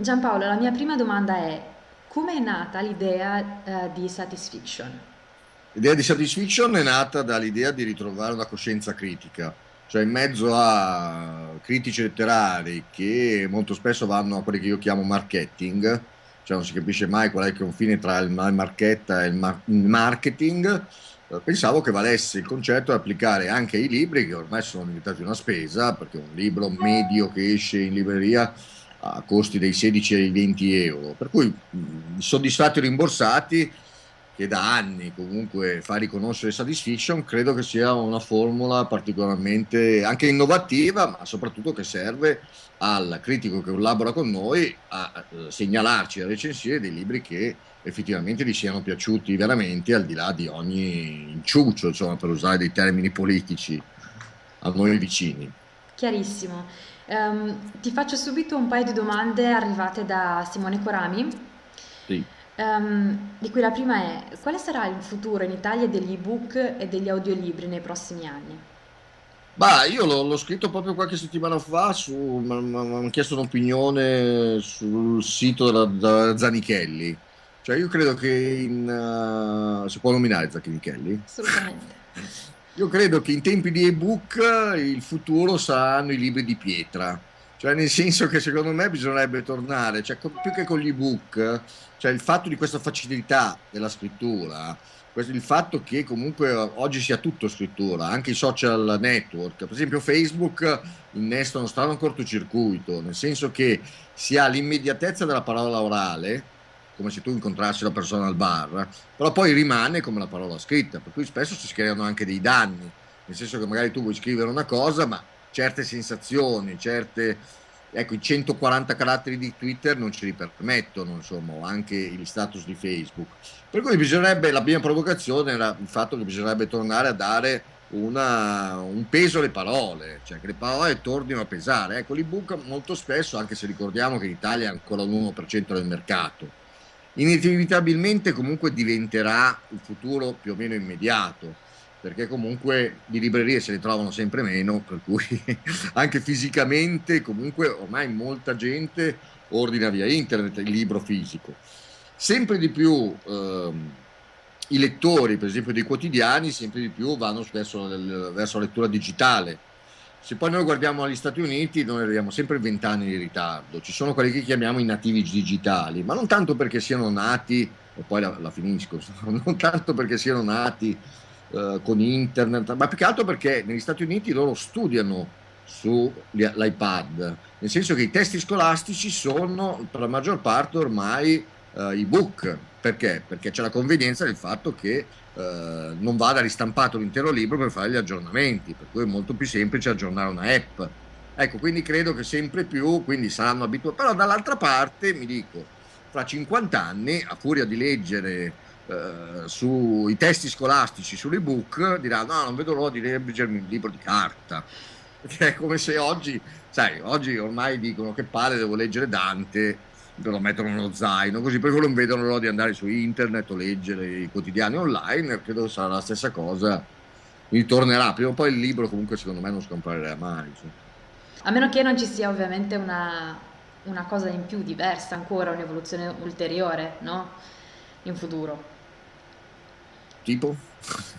Giampaolo, la mia prima domanda è, come è nata l'idea eh, di Satisfiction? L'idea di Satisfiction è nata dall'idea di ritrovare una coscienza critica, cioè in mezzo a critici letterari che molto spesso vanno a quelli che io chiamo marketing, cioè non si capisce mai qual è il confine tra il marchetta e il marketing, eh, pensavo che valesse il concetto di applicare anche ai libri che ormai sono diventati una spesa, perché un libro medio che esce in libreria a costi dei 16 ai 20 euro, per cui mh, soddisfatti e rimborsati che da anni comunque fa riconoscere Satisfaction, credo che sia una formula particolarmente anche innovativa, ma soprattutto che serve al critico che collabora con noi a eh, segnalarci, a recensire dei libri che effettivamente gli siano piaciuti veramente, al di là di ogni inciuccio, insomma, per usare dei termini politici a noi vicini. Chiarissimo. Um, ti faccio subito un paio di domande arrivate da Simone Corami. Sì. Um, di cui la prima è: quale sarà il futuro in Italia degli ebook e degli audiolibri nei prossimi anni? Bah, io l'ho, l'ho scritto proprio qualche settimana fa, su, mi hanno chiesto un'opinione sul sito della, della Zanichelli. Cioè io credo che in... Uh, si può nominare Zanichelli? Assolutamente. Io credo che in tempi di ebook il futuro saranno i libri di pietra. Cioè nel senso che secondo me bisognerebbe tornare, cioè, più che con gli ebook, cioè il fatto di questa facilità della scrittura, il fatto che comunque oggi sia tutto scrittura, anche i social network, per esempio Facebook innesta uno strano cortocircuito, nel senso che si ha l'immediatezza della parola orale, come se tu incontrassi la persona al bar, però poi rimane come la parola scritta, per cui spesso si creano anche dei danni, nel senso che magari tu vuoi scrivere una cosa, ma certe sensazioni, certe ecco, i 140 caratteri di Twitter non ce li permettono, insomma, anche gli status di Facebook. Per cui bisognerebbe, la prima provocazione era il fatto che bisognerebbe tornare a dare una, un peso alle parole, cioè che le parole tornino a pesare. Ecco, l'ebook molto spesso, anche se ricordiamo che in Italia è ancora l'1% del mercato, inevitabilmente comunque diventerà il futuro più o meno immediato perché comunque di librerie se ne trovano sempre meno, per cui anche fisicamente comunque ormai molta gente ordina via internet il libro fisico. Sempre di più ehm, i lettori, per esempio dei quotidiani, sempre di più vanno verso, verso la lettura digitale. Se poi noi guardiamo agli Stati Uniti, noi arriviamo sempre 20 anni di ritardo. Ci sono quelli che chiamiamo i nativi digitali, ma non tanto perché siano nati, e poi la, la finisco, non tanto perché siano nati eh, con internet, ma più che altro perché negli Stati Uniti loro studiano sull'iPad, nel senso che i testi scolastici sono per la maggior parte ormai eh, ebook. Perché? Perché c'è la convenienza del fatto che eh, non vada ristampato l'intero libro per fare gli aggiornamenti, per cui è molto più semplice aggiornare una app. Ecco, quindi credo che sempre più, saranno abituati, però dall'altra parte mi dico, fra 50 anni, a furia di leggere eh, sui testi scolastici, sull'ebook, diranno no, non vedo l'ora di leggermi un libro di carta. Perché è come se oggi, sai, oggi ormai dicono che palle, devo leggere Dante, lo mettono nello zaino, così per quello non vedono l'ora di andare su internet o leggere i quotidiani online, credo sarà la stessa cosa, ritornerà, prima o poi il libro comunque secondo me non scomparerà mai. Cioè. A meno che non ci sia ovviamente una, una cosa in più diversa ancora, un'evoluzione ulteriore, no? In futuro. Tipo?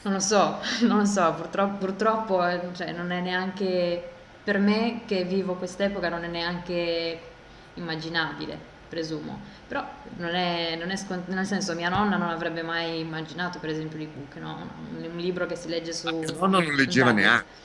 Non lo so, non lo so, purtroppo, purtroppo cioè, non è neanche, per me che vivo quest'epoca non è neanche immaginabile, presumo. Però non è, non è scont- nel senso mia nonna non avrebbe mai immaginato per esempio l'ebook, no? un, un libro che si legge su... Mia nonna non leggeva neanche.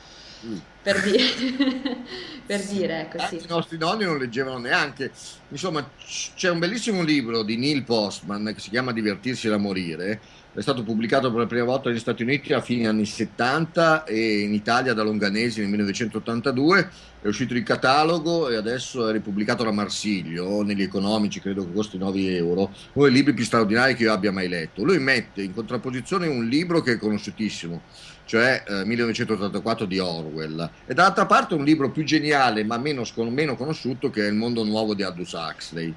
Per dire, per dire ecco sì. I nostri nonni non leggevano neanche. Insomma, c'è un bellissimo libro di Neil Postman che si chiama Divertirsi da morire è stato pubblicato per la prima volta negli Stati Uniti a fine anni 70 e in Italia da Longanesi nel 1982, è uscito in catalogo e adesso è ripubblicato da Marsiglio, negli economici credo che costi 9 euro, uno dei libri più straordinari che io abbia mai letto. Lui mette in contrapposizione un libro che è conosciutissimo, cioè eh, 1984 di Orwell, e dall'altra parte un libro più geniale ma meno, meno conosciuto che è Il mondo nuovo di Aldous Huxley.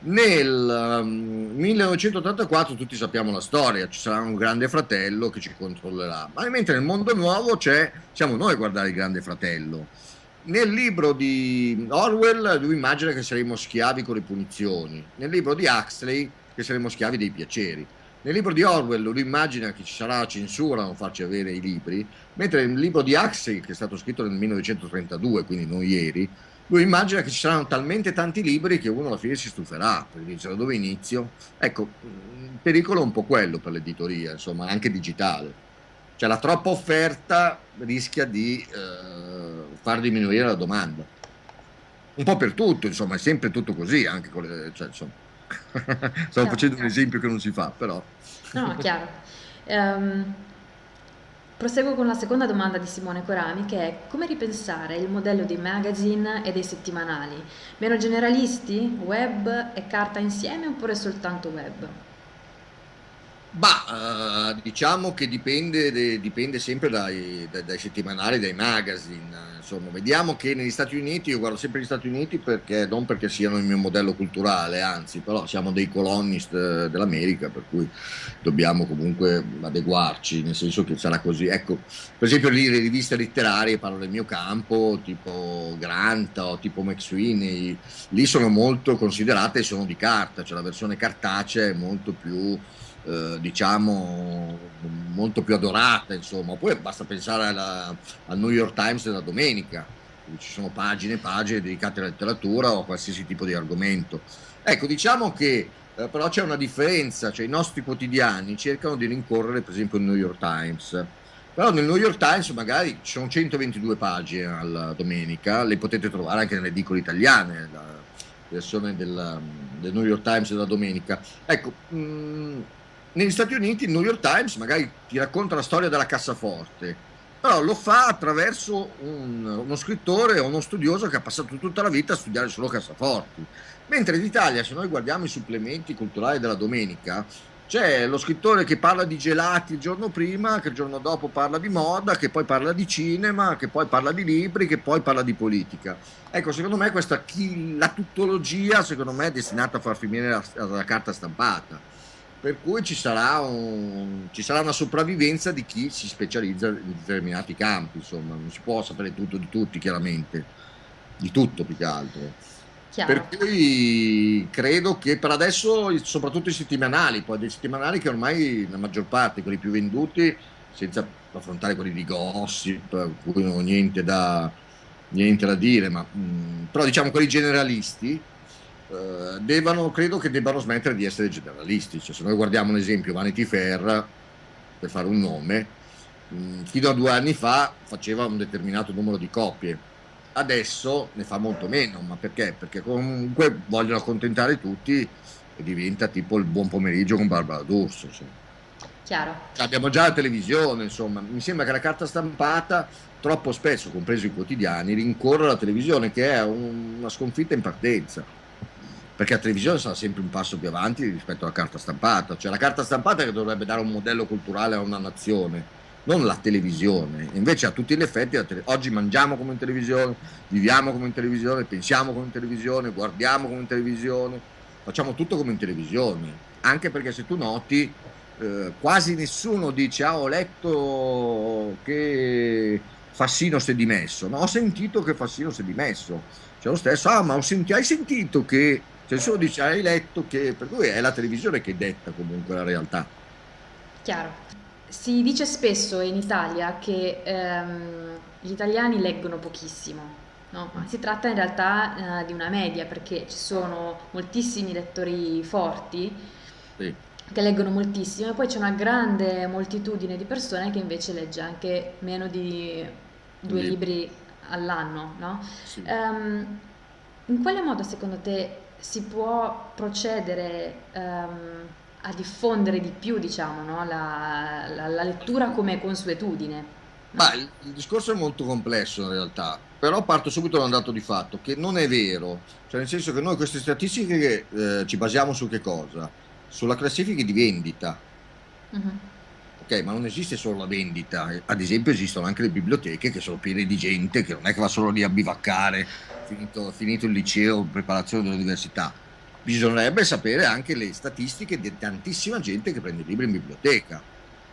Nel um, 1984 tutti sappiamo la storia, ci sarà un grande fratello che ci controllerà, ma mentre nel mondo nuovo c'è, siamo noi a guardare il grande fratello. nel libro di Orwell lui immagina che saremo schiavi con le punizioni, nel libro di Huxley che saremo schiavi dei piaceri. Nel libro di Orwell lui immagina che ci sarà censura a non farci avere i libri, mentre nel libro di Huxley, che è stato scritto nel 1932, quindi non ieri, lui immagina che ci saranno talmente tanti libri che uno alla fine si stuferà, perché dice da dove inizio? Ecco, il pericolo è un po' quello per l'editoria, insomma, anche digitale. Cioè la troppa offerta rischia di eh, far diminuire la domanda. Un po' per tutto, insomma, è sempre tutto così, anche con le... Cioè, insomma, stavo chiaro, facendo chiaro. un esempio che non si fa, però... No, chiaro. Um, Proseguo con la seconda domanda di Simone Corami che è come ripensare il modello dei magazine e dei settimanali? Meno generalisti, web e carta insieme oppure soltanto web? Bah, uh, diciamo che dipende, de, dipende sempre dai, dai, settimanali, dai magazine. Insomma, vediamo che negli Stati Uniti, io guardo sempre gli Stati Uniti perché non perché siano il mio modello culturale, anzi, però siamo dei colonnist eh, dell'America, per cui dobbiamo comunque adeguarci, nel senso che sarà così. Ecco, per esempio lì le riviste letterarie, parlo del mio campo, tipo Grant o tipo McSweeney, lì sono molto considerate, sono di carta, cioè la versione cartacea è molto più eh, diciamo molto più adorata insomma. Poi basta pensare alla, al New York Times della domenica dove ci sono pagine e pagine dedicate alla letteratura o a qualsiasi tipo di argomento. Ecco diciamo che eh, però c'è una differenza cioè i nostri quotidiani cercano di rincorrere per esempio il New York Times. Però nel New York Times magari ci sono 122 pagine alla domenica le potete trovare anche nelle edicole italiane la versione del, del New York Times della domenica. Ecco mh, mm, negli Stati Uniti il New York Times magari ti racconta la storia della cassaforte, però lo fa attraverso un, uno scrittore o uno studioso che ha passato tutta la vita a studiare solo cassaforti. Mentre in Italia, se noi guardiamo i supplementi culturali della domenica, c'è lo scrittore che parla di gelati il giorno prima, che il giorno dopo parla di moda, che poi parla di cinema, che poi parla di libri, che poi parla di politica. Ecco, secondo me questa la tuttologia, secondo me, è destinata a far finire la, la carta stampata per cui ci sarà, un, ci sarà, una sopravvivenza di chi si specializza in determinati campi, insomma, non si può sapere tutto di tutti, chiaramente, di tutto più che altro. Chiaro. Per cui credo che per adesso, soprattutto i settimanali, poi dei settimanali che ormai la maggior parte, quelli più venduti, senza affrontare quelli di gossip, cui non ho niente da, niente da dire, ma mh, però diciamo quelli generalisti, eh, devono, credo che debbano smettere di essere generalisti. Cioè, se noi guardiamo un esempio, Vanity Fair, per fare un nome, mh, mm, fino a due anni fa faceva un determinato numero di copie, adesso ne fa molto meno, ma perché? Perché comunque vogliono accontentare tutti e diventa tipo il buon pomeriggio con Barbara D'Urso. Chiaro. Cioè, abbiamo già la televisione, insomma, mi sembra che la carta stampata troppo spesso, compreso i quotidiani, rincorre la televisione che è un, una sconfitta in partenza perché la televisione sarà sempre un passo più avanti rispetto alla carta stampata, cioè la carta stampata che dovrebbe dare un modello culturale a una nazione, non la televisione, invece a tutti gli effetti tele... oggi mangiamo come in televisione, viviamo come in televisione, pensiamo come in televisione, guardiamo come in televisione, facciamo tutto come in televisione, anche perché se tu noti eh, quasi nessuno dice ah ho letto che Fassino si è dimesso, no ho sentito che Fassino si è dimesso, c'è lo stesso, ah ma ho senti... hai sentito che cioè solo dice hai letto che per cui è la televisione che detta comunque la realtà chiaro si dice spesso in Italia che ehm, gli italiani leggono pochissimo No, ma si tratta in realtà eh, di una media perché ci sono moltissimi lettori forti sì. che leggono moltissimo e poi c'è una grande moltitudine di persone che invece legge anche meno di due libri all'anno. No? Sì. Um, in quale modo secondo te si può procedere um, a diffondere di più diciamo, no? la, la, la, lettura come consuetudine. Ma il, il, discorso è molto complesso in realtà, però parto subito da un dato di fatto che non è vero, cioè nel senso che noi queste statistiche eh, ci basiamo su che cosa? Sulla classifica di vendita. Uh-huh. Ok, ma non esiste solo la vendita, ad esempio esistono anche le biblioteche che sono piene di gente che non è che va solo lì a bivaccare finito, finito il liceo, preparazione dell'università, bisognerebbe sapere anche le statistiche di tantissima gente che prende libri in biblioteca.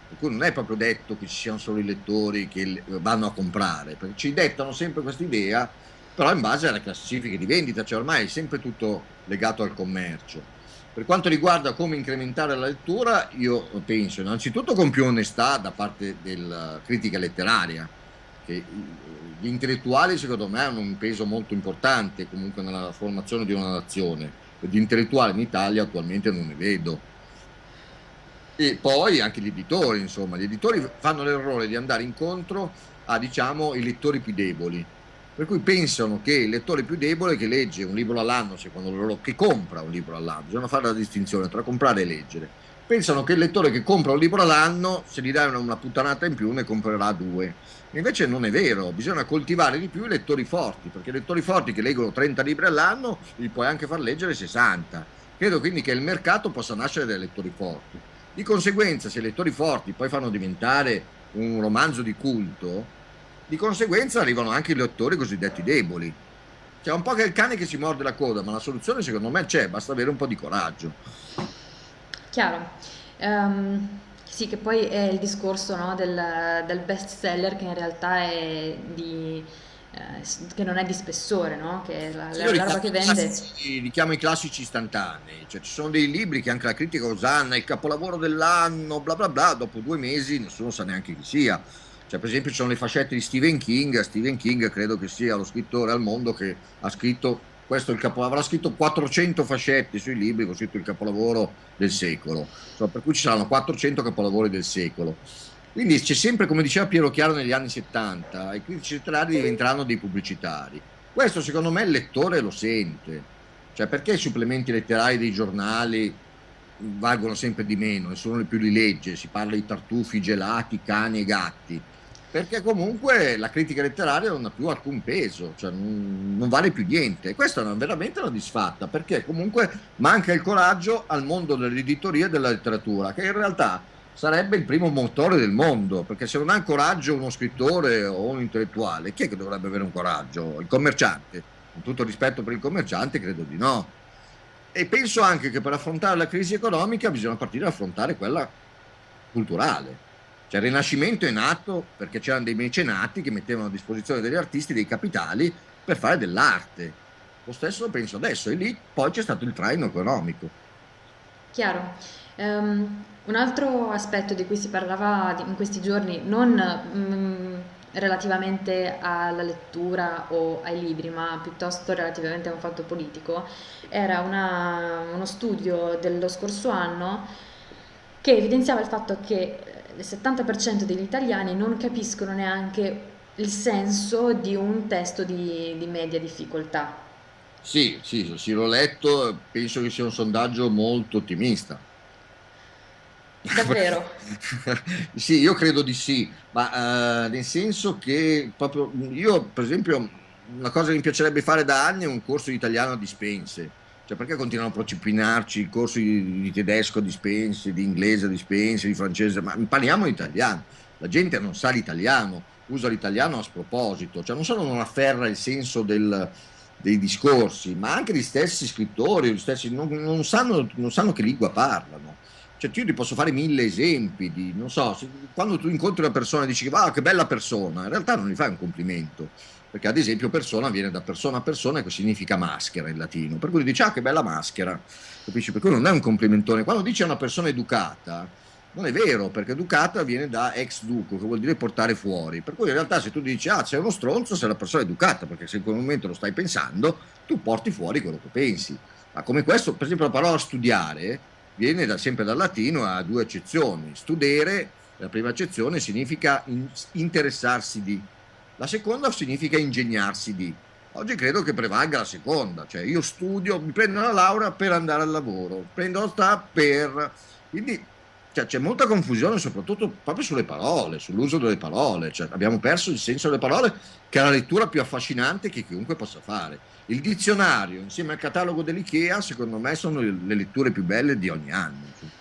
per cui non è proprio detto che ci siano solo i lettori che vanno a comprare, perché ci dettano sempre questa idea, però in base alle classifiche di vendita, cioè ormai è sempre tutto legato al commercio. Per quanto riguarda come incrementare la lettura, io penso innanzitutto con più onestà da parte della critica letteraria, che gli intellettuali secondo me hanno un peso molto importante comunque nella formazione di una nazione, di intellettuali in Italia attualmente non ne vedo. E poi anche gli editori, insomma, gli editori fanno l'errore di andare incontro a, diciamo, i lettori più deboli, per cui pensano che il lettore più debole che legge un libro all'anno, secondo loro, che compra un libro all'anno, bisogna fare la distinzione tra comprare e leggere, pensano che il lettore che compra un libro all'anno, se gli dai una, puttanata in più, ne comprerà due. Invece non è vero, bisogna coltivare di più i lettori forti, perché i lettori forti che leggono 30 libri all'anno li puoi anche far leggere 60. Credo quindi che il mercato possa nascere dai lettori forti. Di conseguenza, se i lettori forti poi fanno diventare un romanzo di culto, di conseguenza arrivano anche i lettori cosiddetti deboli. C'è un po' che il cane che si morde la coda, ma la soluzione secondo me c'è, basta avere un po' di coraggio. Chiaro. Um, sì, che poi è il discorso no, del, del best seller che in realtà è di eh, che non è di spessore, no? che la, Sì, la, la roba che vende. classici- richiamo i classici istantanei, cioè ci sono dei libri che anche la critica osanna, il capolavoro dell'anno, bla bla bla, dopo due mesi nessuno sa neanche chi sia. Cioè, per esempio, ci sono le fascette di Stephen King. Stephen King credo che sia lo scrittore al mondo che ha scritto questo il capolavoro, avrà scritto 400 fascetti sui libri, con scritto il capolavoro del secolo. Cioè, per cui ci saranno 400 capolavori del secolo. Quindi c'è sempre, come diceva Piero Chiaro negli anni 70, i critici letterari diventeranno dei pubblicitari. Questo secondo me il lettore lo sente. Cioè perché i supplementi letterari dei giornali valgono sempre di meno, nessuno più li legge, si parla di tartufi, gelati, cani e gatti. Perché comunque la critica letteraria non ha più alcun peso, cioè non, non vale più niente. E questa è una- veramente una disfatta, perché comunque manca il coraggio al mondo dell'editoria e della letteratura, che in realtà sarebbe il primo motore del mondo, perché se non ha coraggio uno scrittore o un intellettuale, chi è che dovrebbe avere un coraggio? Il commerciante. Con tutto rispetto per il commerciante, credo di no. E penso anche che per affrontare la crisi economica bisogna partire da affrontare quella culturale. Cioè il Rinascimento è nato perché c'erano dei mecenati che mettevano a disposizione degli artisti dei capitali per fare dell'arte. Lo stesso penso adesso, e lì poi c'è stato il traino economico. Chiaro. Ehm, un altro aspetto di cui si parlava in questi giorni, non mm, relativamente alla lettura o ai libri, ma piuttosto relativamente a un fatto politico, era una- uno studio dello scorso anno che evidenziava il fatto che eh, il 70% degli italiani non capiscono neanche il senso di un testo di, di media difficoltà. Sì, sì, sì, l'ho letto, penso che sia un sondaggio molto ottimista. Davvero? Sì, io credo di sì, ma eh, nel senso che proprio io, per esempio, una cosa che mi piacerebbe fare da anni è un corso di italiano a dispense. Cioè, perché continuano a procipinarci i corsi di, di tedesco a dispense, di inglese a dispense, di francese? Ma parliamo italiano. La gente non sa l'italiano, usa l'italiano a sproposito, cioè non solo non afferra il senso del- dei discorsi, ma anche gli stessi scrittori, gli stessi, non, non sanno, non sanno che lingua parlano. Cioè, io ti posso fare mille esempi di, non so, quando tu incontri una persona e dici, ah, che bella persona, in realtà non gli fai un complimento, perché ad esempio persona viene da persona a persona che significa maschera in latino, per cui dici, ah, che bella maschera, capisci? Per cui non è un complimentone. Quando dici a una persona educata, non è vero, perché educata viene da ex duco, che vuol dire portare fuori, per cui in realtà se tu dici, ah, sei uno stronzo, sei una persona educata, perché se in quel momento lo stai pensando, tu porti fuori quello che pensi. Ma come questo, per esempio la parola studiare viene da- sempre dal latino a due accezioni. Studere, la prima accezione, significa in- interessarsi di, la seconda significa ingegnarsi di. Oggi credo che prevalga la seconda, cioè io studio, mi prendo la laurea per andare al lavoro, prendo la sta per... Quindi cioè, c'è molta confusione soprattutto proprio sulle parole, sull'uso delle parole, cioè, abbiamo perso il senso delle parole che è la lettura più affascinante che chiunque possa fare. Il dizionario insieme al catalogo dell'IKEA secondo me sono le le letture più belle di ogni anno. insomma.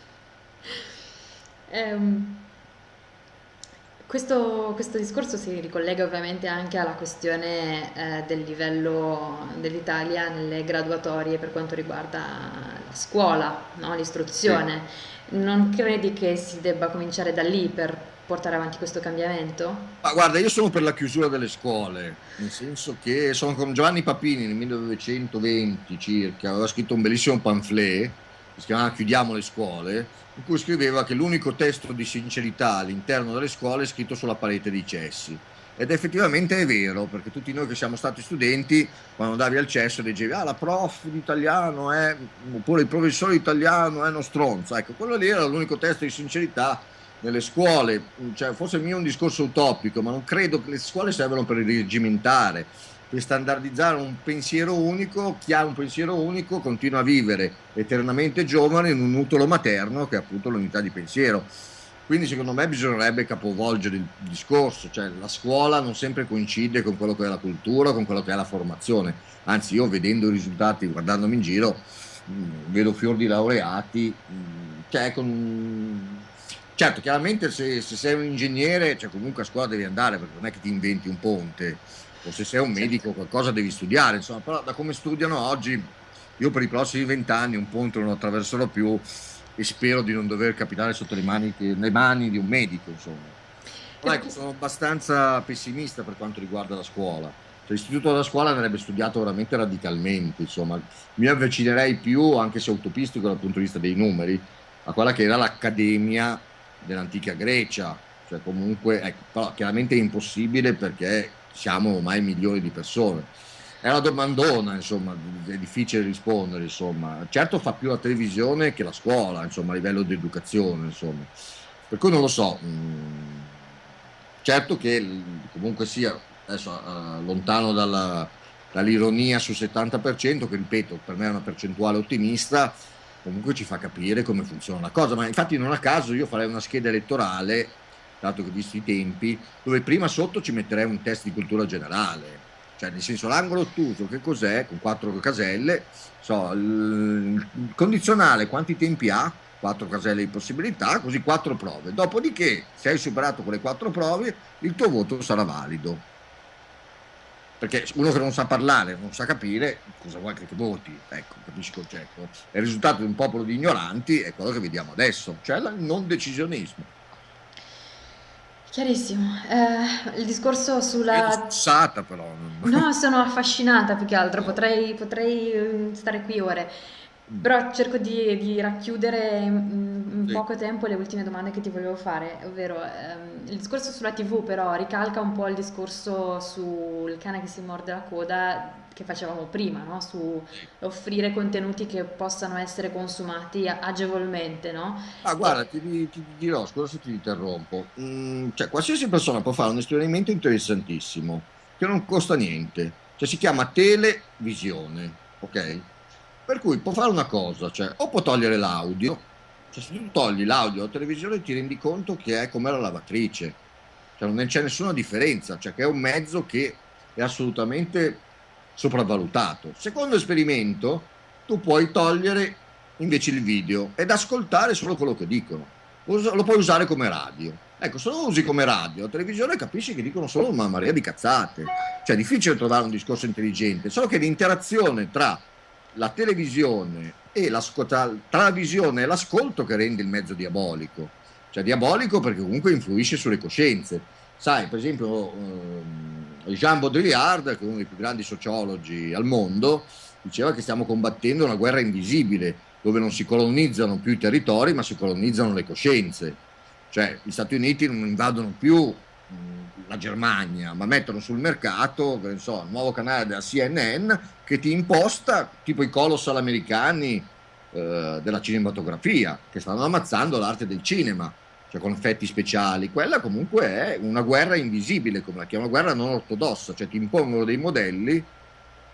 Questo, questo discorso si ricollega ovviamente anche alla questione eh, del livello dell'Italia nelle graduatorie per quanto riguarda la scuola, no? l'istruzione. Sì. Non credi che si debba cominciare da lì per portare avanti questo cambiamento? Ma guarda, io sono per la chiusura delle scuole, nel senso che sono con Giovanni Papini nel 1920 circa, aveva scritto un bellissimo pamphlet si chiamava Chiudiamo le scuole, in cui scriveva che l'unico testo di sincerità all'interno delle scuole è scritto sulla parete dei cessi. Ed effettivamente è vero, perché tutti noi che siamo stati studenti, quando andavi al cesso leggevi, ah la prof di italiano è, oppure il professore di italiano è uno stronzo. Ecco, quello lì era l'unico testo di sincerità nelle scuole, cioè, forse il mio è un discorso utopico, ma non credo che le scuole servano per rigimentare, per standardizzare un pensiero unico, chi ha un pensiero unico continua a vivere eternamente giovane in un utero materno che è appunto l'unità di pensiero. Quindi secondo me bisognerebbe capovolgere il discorso, cioè la scuola non sempre coincide con quello che è la cultura, con quello che è la formazione, anzi io vedendo i risultati, guardandomi in giro, mh, vedo fior di laureati, mh, cioè con Certo, chiaramente se, se, sei un ingegnere, cioè comunque a scuola devi andare perché non è che ti inventi un ponte, o se sei un medico qualcosa devi studiare, insomma, però da come studiano oggi, io per i prossimi vent'anni un ponte non attraverserò più e spero di non dover capitare sotto le mani, le mani di un medico, insomma. Però ecco, sono abbastanza pessimista per quanto riguarda la scuola. Cioè, l'istituto della scuola andrebbe studiato veramente radicalmente, insomma. Mi avvicinerei più, anche se utopistico dal punto di vista dei numeri, a quella che era l'accademia dell'antica Grecia, cioè comunque, ecco, però chiaramente è impossibile perché siamo ormai milioni di persone. È una domandona, insomma, è difficile rispondere, insomma. Certo fa più la televisione che la scuola, insomma, a livello di educazione, insomma. Per cui non lo so. Mm, certo che comunque sia, adesso uh, lontano dalla, dall'ironia sul 70%, che ripeto, per me è una percentuale ottimista, comunque ci fa capire come funziona la cosa, ma infatti non a caso io farei una scheda elettorale, dato che visto i tempi, dove prima sotto ci metterei un test di cultura generale, cioè nel senso l'angolo ottuso che cos'è, con quattro caselle, so, il condizionale quanti tempi ha, quattro caselle di possibilità, così quattro prove, dopodiché se hai superato quelle quattro prove il tuo voto sarà valido perché uno che non sa parlare, non sa capire, cosa vuoi che voti? Ecco, capisci il concetto? il risultato di un popolo di ignoranti è quello che vediamo adesso, cioè il non decisionismo. Chiarissimo. Eh, il discorso sulla... Scusata però. Non... No, sono affascinata più che altro, potrei, potrei mm, stare qui ore. Però cerco di, di racchiudere in, in sì. poco tempo le ultime domande che ti volevo fare, ovvero ehm, il discorso sulla TV però ricalca un po' il discorso sul cane che si morde la coda che facevamo prima, no? su offrire contenuti che possano essere consumati agevolmente. No? Ah, guarda, ti, ti dirò, scusa se ti interrompo, mm, cioè qualsiasi persona può fare un esperimento interessantissimo che non costa niente, cioè si chiama televisione, ok? Per cui può fare una cosa, cioè o può togliere l'audio, cioè se tu togli l'audio alla televisione ti rendi conto che è come la lavatrice, cioè non c'è nessuna differenza, cioè che è un mezzo che è assolutamente sopravvalutato. Secondo esperimento, tu puoi togliere invece il video ed ascoltare solo quello che dicono, lo puoi usare come radio. Ecco, se lo usi come radio, la televisione capisci che dicono solo una marea di cazzate. Cioè è difficile trovare un discorso intelligente, solo che l'interazione tra la televisione e tra la visione e l'ascolto che rende il mezzo diabolico. Cioè diabolico perché comunque influisce sulle coscienze. Sai, per esempio, eh, Jean Baudrillard, che è uno dei più grandi sociologi al mondo, diceva che stiamo combattendo una guerra invisibile, dove non si colonizzano più i territori, ma si colonizzano le coscienze. Cioè, gli Stati Uniti non invadono più la Germania, ma mettono sul mercato, che so, il nuovo canale della CNN che ti imposta, tipo i colossal americani eh, della cinematografia, che stanno ammazzando l'arte del cinema, cioè con effetti speciali. Quella comunque è una guerra invisibile, come la chiamano, guerra non ortodossa, cioè ti impongono dei modelli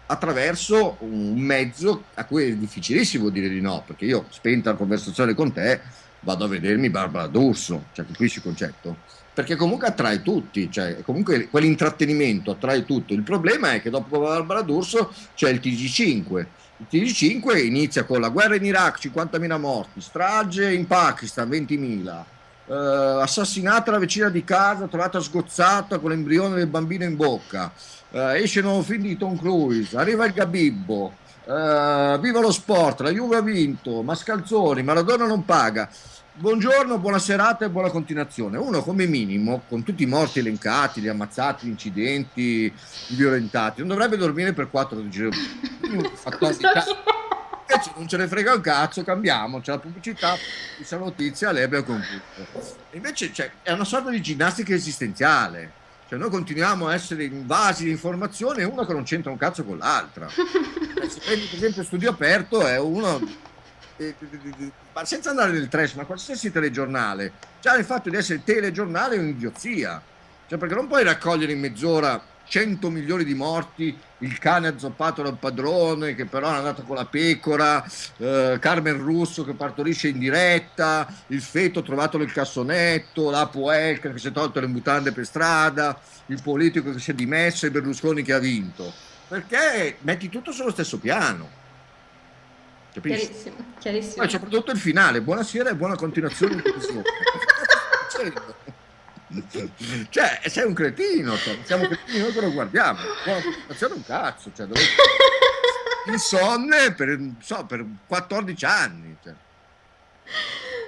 attraverso un mezzo a cui è difficilissimo dire di no, perché io, spenta la conversazione con te, vado a vedermi Barbara D'Urso, cioè capisci il concetto? Perché comunque attrae tutti, cioè comunque quell'intrattenimento attrae tutto. Il problema è che dopo Barbara D'Urso c'è il TG5. Il TG5 inizia con la guerra in Iraq, 50.000 morti, strage in Pakistan, 20.000, eh, assassinata la vicina di casa, trovata sgozzata con l'embrione del bambino in bocca, eh, esce il nuovo film di Tom Cruise, arriva il Gabibbo, Uh, viva lo sport, la Juve ha vinto, Mascalzoni, Maradona non paga. Buongiorno, buona serata e buona continuazione. Uno come minimo, con tutti i morti elencati, gli ammazzati, gli incidenti, i violentati, non dovrebbe dormire per 4 giorni. Invece non ce ne frega un cazzo, cambiamo, c'è la pubblicità, questa notizia, lei abbiamo concluso. Invece cioè, è una sorta di ginnastica esistenziale. Cioè noi continuiamo a essere invasi di informazione, una che non c'entra un cazzo con l'altra. Eh, se prendi per esempio Studio Aperto è uno ma senza andare nel trash, ma qualsiasi telegiornale, già il fatto di essere telegiornale è un'idiozia. Cioè, perché non puoi raccogliere in mezz'ora 100 milioni di morti, il cane azzoppato dal padrone che però è andato con la pecora, eh, Carmen Russo che partorisce in diretta, il feto trovato nel cassonetto, la Puelca che si è tolto le mutande per strada, il politico che si è dimesso e Berlusconi che ha vinto. Perché metti tutto sullo stesso piano. Capisci? Chiarissimo, chiarissimo. Poi soprattutto il finale, buonasera e buona continuazione. cioè, sei un cretino, cioè, siamo cretini noi che lo guardiamo. Buona continuazione un cazzo, cioè, dove... insonne per, so, per 14 anni. Cioè.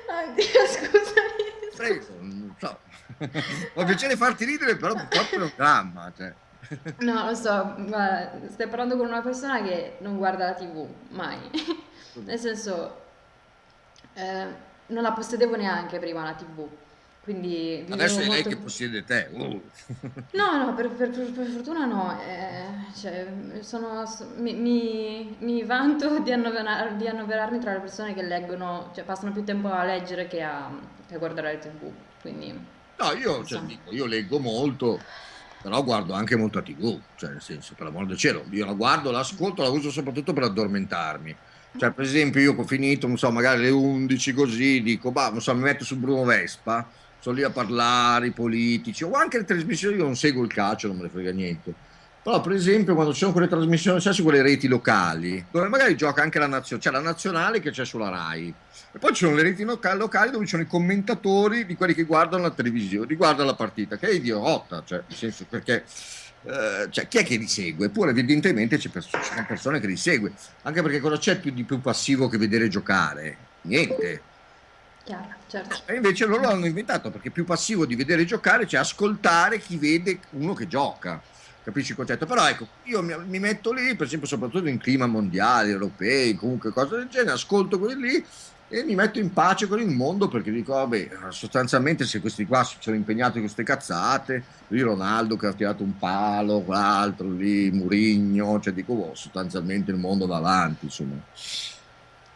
Oddio, scusami. Prego, non so. Ho piacere farti ridere, però purtroppo è un dramma. Cioè. No, lo so, ma stai parlando con una persona che non guarda la TV, mai. Nel senso, eh, non la possedevo neanche prima la TV. Quindi Adesso è molto... lei che possiede te. Uh. No, no, per, per, per, fortuna no. Eh, cioè, sono, mi, mi, mi, vanto di, annoverar, di, annoverarmi tra le persone che leggono, cioè passano più tempo a leggere che a, a guardare la TV. Quindi, no, io, cioè, dico, io leggo molto, però guardo anche molta TV, cioè nel senso, per l'amor del cielo, io la guardo, l'ascolto, la uso soprattutto per addormentarmi. Cioè, per esempio, io ho finito, non so, magari alle 11 così, dico, bah, non so, mi metto su Bruno Vespa, sono lì a parlare, i politici, o anche le trasmissioni, io non seguo il calcio, non me ne frega niente. Però, per esempio, quando ci sono quelle trasmissioni, sai, su quelle reti locali, dove magari gioca anche la nazionale, c'è la nazionale che c'è sulla RAI, e poi ci sono le reti locali dove ci sono i commentatori di quelli che guardano la televisione, riguardano la partita, che è idiota, cioè, nel senso perché eh, cioè, chi è che li segue? Eppure evidentemente c'è pers- c'è persone che li segue, anche perché cosa c'è più di più passivo che vedere giocare? Niente. Chiaro, certo. E invece loro l'hanno inventato perché più passivo di vedere giocare, cioè ascoltare chi vede uno che gioca. Capisci il concetto? Però ecco, io mi, mi metto lì, per esempio, soprattutto in clima mondiali, europei, comunque cose del genere, ascolto quelli lì e mi metto in pace con il mondo perché dico, vabbè, sostanzialmente se questi qua si sono impegnati in queste cazzate, lì Ronaldo che ha tirato un palo, quell'altro lì, Murigno, cioè dico, oh, sostanzialmente il mondo va avanti, insomma.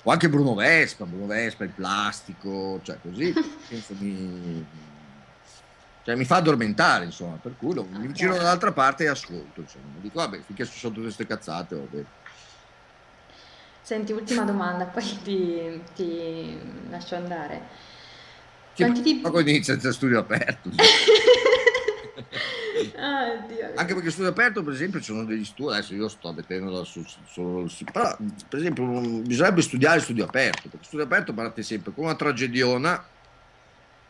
O anche Bruno Vespa, Bruno Vespa, il plastico, cioè così, mi, cioè, mi fa addormentare, insomma, per cui lo, mi giro dall'altra parte e ascolto, insomma. Dico, vabbè, finché sono tutte queste cazzate, vabbè. Senti, ultima domanda, poi ti, ti lascio andare. Che Quanti tipi... Ma inizia il studio aperto. Dio. Anche perché studio aperto, per esempio, ci sono degli studi, adesso io sto mettendo solo su, però, per esempio, bisognerebbe studiare studio aperto, perché studio aperto parte sempre con una tragediona,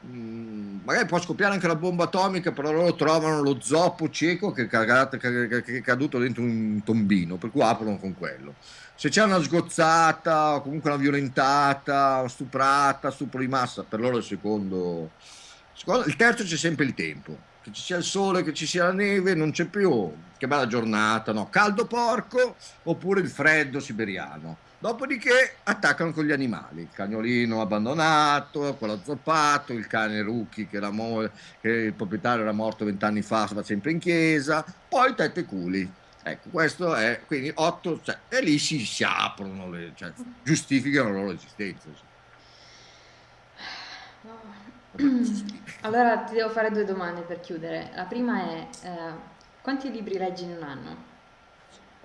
mm, magari può scoppiare anche la bomba atomica, però loro trovano lo zoppo cieco che è caduto dentro un tombino, per cui aprono con quello se c'è una sgozzata o comunque una violentata, stuprata, stupro di massa, per loro il secondo. Il terzo c'è sempre il tempo, che ci sia il sole, che ci sia la neve, non c'è più. Che bella giornata, no? Caldo porco oppure il freddo siberiano. Dopodiché attaccano con gli animali, il cagnolino abbandonato, quello azzoppato, il cane Rucchi che, che il proprietario era morto vent'anni fa, va sempre in chiesa, poi tette culi Ecco, questo è, quindi 8, cioè, e lì si, si aprono, le, cioè, giustificano la loro esistenza. Allora ti devo fare due domande per chiudere. La prima è, eh, quanti libri leggi in un anno?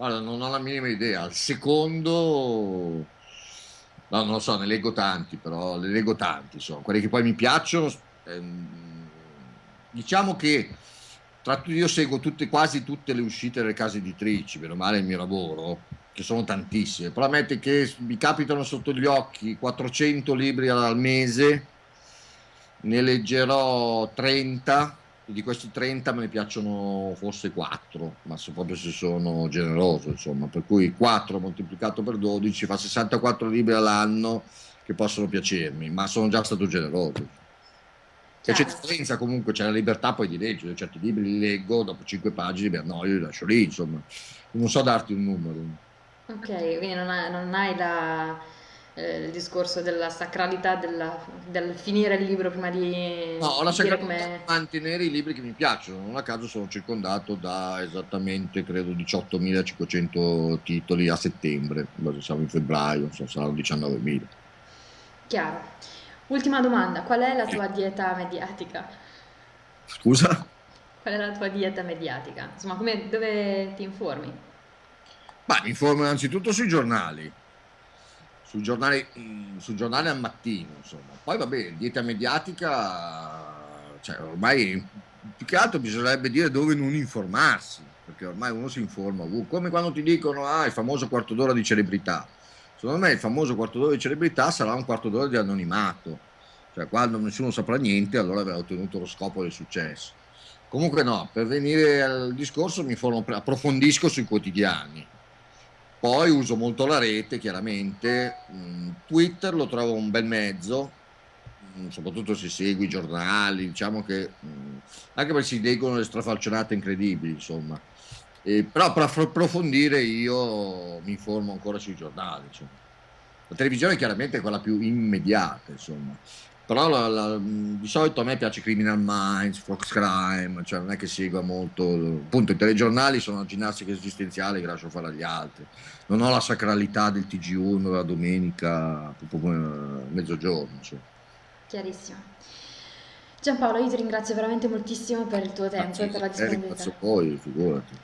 Guarda, non ho la minima idea. Il secondo, no, non lo so, ne leggo tanti, però ne leggo tanti, insomma. quelli che poi mi piacciono. Ehm, diciamo che tra io seguo tutte, quasi tutte le uscite delle case editrici, meno male il mio lavoro, che sono tantissime, ammetti che mi capitano sotto gli occhi 400 libri al mese, ne leggerò 30 di questi 30 me ne piacciono forse 4, ma so proprio se sono generoso, insomma, per cui 4 moltiplicato per 12 fa 64 libri all'anno che possono piacermi, ma sono già stato generoso. C'è differenza comunque, c'è la libertà poi di leggere, certi libri li leggo, dopo 5 pagine mi annoio, li lascio lì, insomma. Non so darti un numero. Ok, quindi non hai, non hai la eh, il discorso della sacralità della, del finire il libro prima di no, ho la sacralità come... mantenere i libri che mi piacciono non a caso sono circondato da esattamente credo 18.500 titoli a settembre siamo in febbraio non so, saranno 19.000 chiaro ultima domanda qual è la tua dieta mediatica? scusa? qual è la tua dieta mediatica? insomma come, dove ti informi? Beh, mi informo innanzitutto sui giornali sul giornale, mm, sul giornale al mattino, insomma. Poi vabbè, dieta mediatica, cioè ormai più che altro bisognerebbe dire dove non informarsi, perché ormai uno si informa come quando ti dicono ah, il famoso quarto d'ora di celebrità. Secondo me il famoso quarto d'ora di celebrità sarà un quarto d'ora di anonimato, cioè quando nessuno saprà niente allora avrà ottenuto lo scopo del successo. Comunque no, per venire al discorso mi informo, approfondisco sui quotidiani, poi uso molto la rete, chiaramente. Mm, Twitter lo trovo un bel mezzo, mm, soprattutto se segui i giornali, diciamo che mm, anche perché si leggono le strafalcionate incredibili, insomma. E, però per approfondire io mi informo ancora sui giornali. Insomma. La televisione chiaramente è quella più immediata, insomma però la, la, di solito a me piace Criminal Minds, Fox Crime, cioè non è che segua molto, appunto i telegiornali sono una ginnastica esistenziale che lascio fare agli altri, non ho la sacralità del TG1 la domenica, proprio mezzogiorno. Cioè. Chiarissimo. Giampaolo, io ti ringrazio veramente moltissimo per il tuo tempo e per la disponibilità. Grazie a voi, figurati.